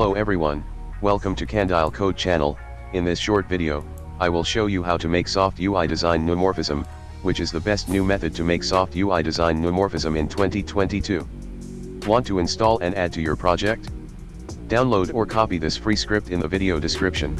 Hello everyone, welcome to Candile Code channel, in this short video, I will show you how to make soft UI design neumorphism, which is the best new method to make soft UI design neumorphism in 2022. Want to install and add to your project? Download or copy this free script in the video description.